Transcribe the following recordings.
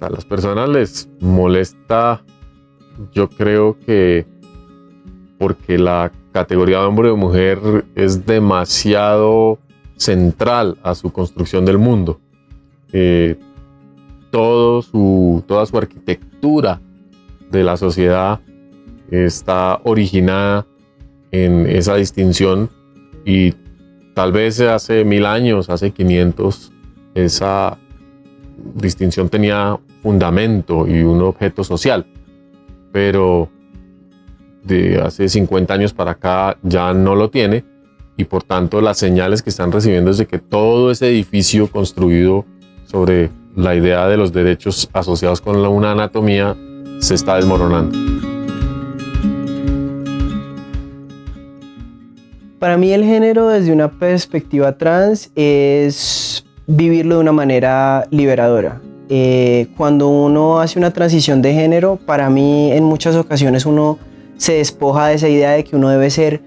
A las personas les molesta, yo creo que porque la categoría de hombre o mujer es demasiado central a su construcción del mundo. Eh, su, toda su arquitectura de la sociedad está originada en esa distinción y tal vez hace mil años, hace 500, esa distinción tenía fundamento y un objeto social, pero de hace 50 años para acá ya no lo tiene y por tanto las señales que están recibiendo es de que todo ese edificio construido sobre la idea de los derechos asociados con una anatomía se está desmoronando. Para mí el género desde una perspectiva trans es vivirlo de una manera liberadora. Eh, cuando uno hace una transición de género, para mí en muchas ocasiones uno se despoja de esa idea de que uno debe ser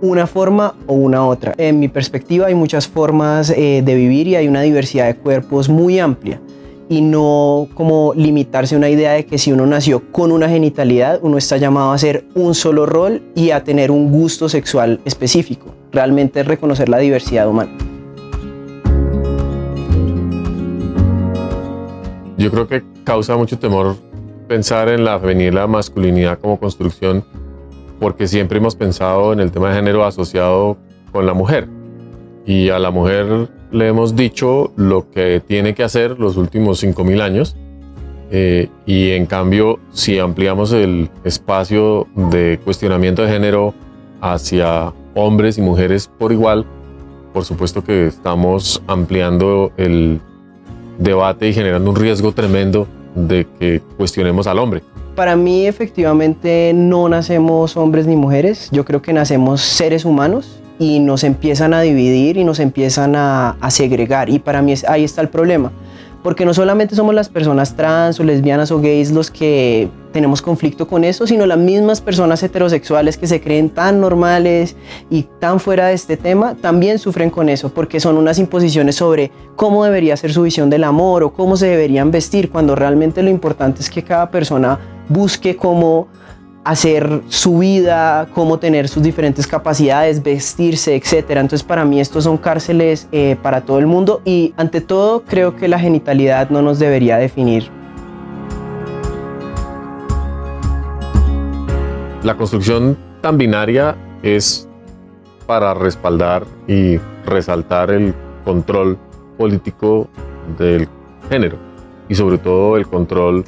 una forma o una otra. En mi perspectiva hay muchas formas eh, de vivir y hay una diversidad de cuerpos muy amplia y no como limitarse a una idea de que si uno nació con una genitalidad, uno está llamado a ser un solo rol y a tener un gusto sexual específico. Realmente es reconocer la diversidad humana. Yo creo que causa mucho temor pensar en la feminidad y la masculinidad como construcción porque siempre hemos pensado en el tema de género asociado con la mujer. Y a la mujer le hemos dicho lo que tiene que hacer los últimos 5.000 años. Eh, y en cambio, si ampliamos el espacio de cuestionamiento de género hacia hombres y mujeres por igual, por supuesto que estamos ampliando el debate y generando un riesgo tremendo de que cuestionemos al hombre. Para mí efectivamente no nacemos hombres ni mujeres, yo creo que nacemos seres humanos y nos empiezan a dividir y nos empiezan a, segregar. Y para mí ahí está el problema porque no solamente somos las personas trans o lesbianas o gays los que tenemos conflicto con eso, sino las mismas personas heterosexuales que se creen tan normales y tan fuera de este tema, también sufren con eso, porque son unas imposiciones sobre cómo debería ser su visión del amor o cómo se deberían vestir, cuando realmente lo importante es que cada persona busque cómo hacer su vida, cómo tener sus diferentes capacidades, vestirse, etc. Entonces para mí estos son cárceles eh, para todo el mundo y ante todo creo que la genitalidad no nos debería definir. La construcción tan binaria es para respaldar y resaltar el control político del género y sobre todo el control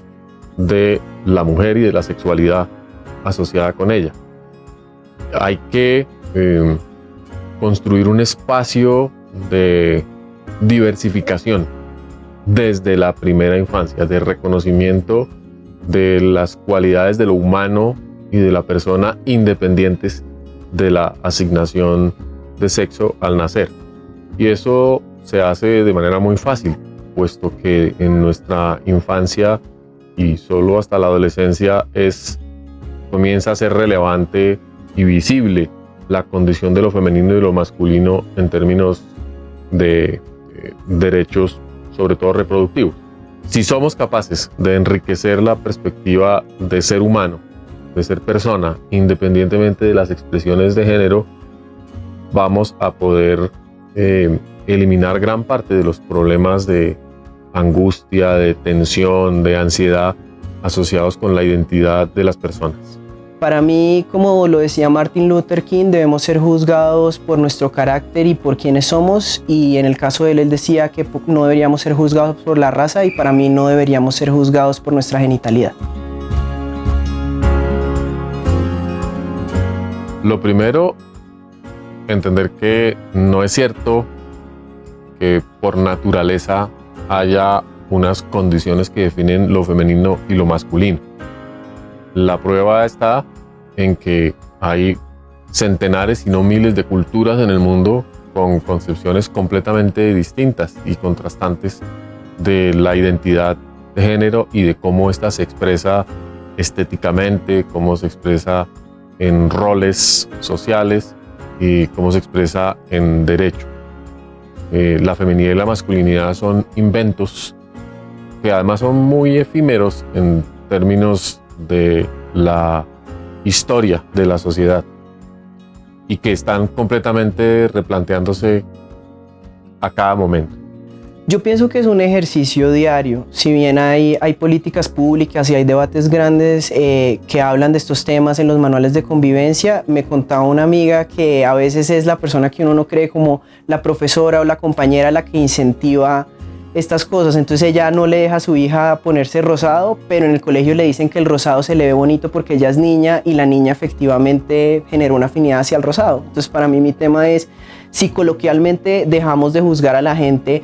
de la mujer y de la sexualidad asociada con ella. Hay que eh, construir un espacio de diversificación desde la primera infancia, de reconocimiento de las cualidades de lo humano y de la persona independientes de la asignación de sexo al nacer. Y eso se hace de manera muy fácil, puesto que en nuestra infancia y solo hasta la adolescencia es comienza a ser relevante y visible la condición de lo femenino y lo masculino en términos de eh, derechos, sobre todo reproductivos. Si somos capaces de enriquecer la perspectiva de ser humano, de ser persona, independientemente de las expresiones de género, vamos a poder eh, eliminar gran parte de los problemas de angustia, de tensión, de ansiedad asociados con la identidad de las personas. Para mí, como lo decía Martin Luther King, debemos ser juzgados por nuestro carácter y por quienes somos. Y en el caso de él, él decía que no deberíamos ser juzgados por la raza y para mí no deberíamos ser juzgados por nuestra genitalidad. Lo primero, entender que no es cierto que por naturaleza haya unas condiciones que definen lo femenino y lo masculino. La prueba está en que hay centenares y no miles de culturas en el mundo con concepciones completamente distintas y contrastantes de la identidad de género y de cómo ésta se expresa estéticamente, cómo se expresa en roles sociales y cómo se expresa en derecho. Eh, la feminidad y la masculinidad son inventos que además son muy efímeros en términos de la historia de la sociedad y que están completamente replanteándose a cada momento. Yo pienso que es un ejercicio diario. Si bien hay, hay políticas públicas y hay debates grandes eh, que hablan de estos temas en los manuales de convivencia, me contaba una amiga que a veces es la persona que uno no cree como la profesora o la compañera la que incentiva estas cosas. Entonces ella no le deja a su hija ponerse rosado, pero en el colegio le dicen que el rosado se le ve bonito porque ella es niña y la niña efectivamente generó una afinidad hacia el rosado. Entonces para mí mi tema es si coloquialmente dejamos de juzgar a la gente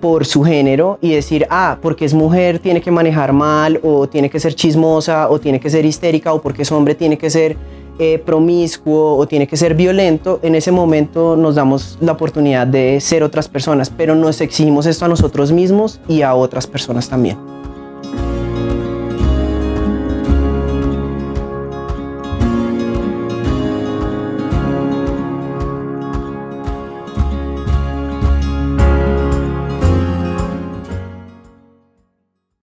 por su género y decir, ah, porque es mujer tiene que manejar mal o tiene que ser chismosa o tiene que ser histérica o porque es hombre tiene que ser eh, promiscuo o tiene que ser violento, en ese momento nos damos la oportunidad de ser otras personas, pero nos exigimos esto a nosotros mismos y a otras personas también.